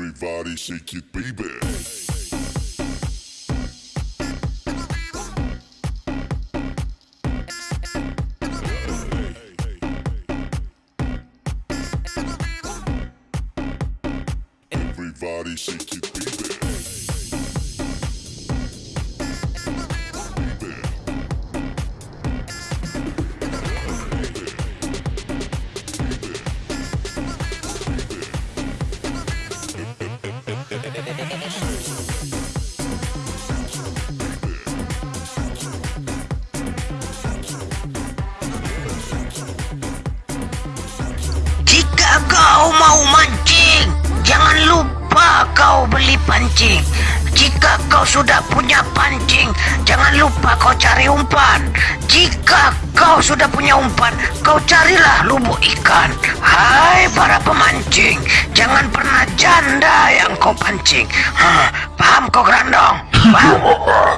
Everybody shake it, baby. Everybody shake it, baby. Kau mau mancing, jangan lupa kau beli pancing. Jika kau sudah punya pancing, jangan lupa kau cari umpan. Jika kau sudah punya umpan, kau carilah lubuk ikan. Hai para pemancing, jangan pernah janda yang kau pancing. Ha, paham kau gerandong? Paham?